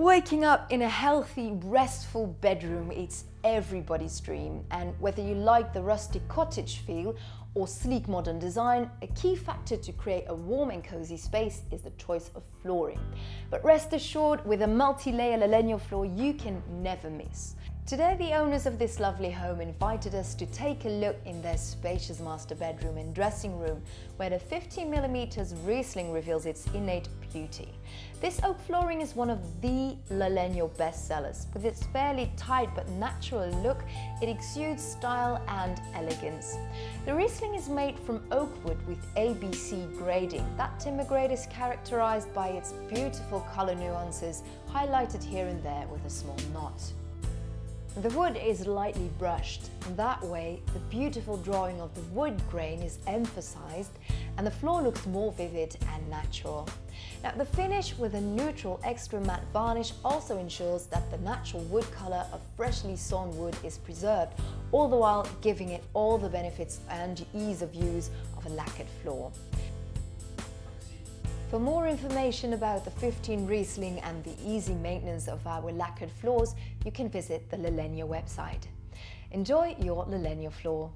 Waking up in a healthy, restful bedroom, it's everybody's dream. And whether you like the rustic cottage feel or sleek modern design, a key factor to create a warm and cozy space is the choice of flooring. But rest assured, with a multi-layer Lalegno floor, you can never miss. Today, the owners of this lovely home invited us to take a look in their spacious master bedroom and dressing room, where the 15mm Riesling reveals its innate beauty. This oak flooring is one of the Lalegno bestsellers. With its fairly tight but natural look, it exudes style and elegance. The Riesling is made from oak wood with ABC grading. That timber grade is characterized by its beautiful color nuances, highlighted here and there with a small knot. The wood is lightly brushed, and that way the beautiful drawing of the wood grain is emphasized and the floor looks more vivid and natural. Now the finish with a neutral extra matte varnish also ensures that the natural wood color of freshly sawn wood is preserved, all the while giving it all the benefits and ease of use of a lacquered floor. For more information about the 15 Riesling and the easy maintenance of our lacquered floors, you can visit the Lalegno website. Enjoy your Lalegno floor.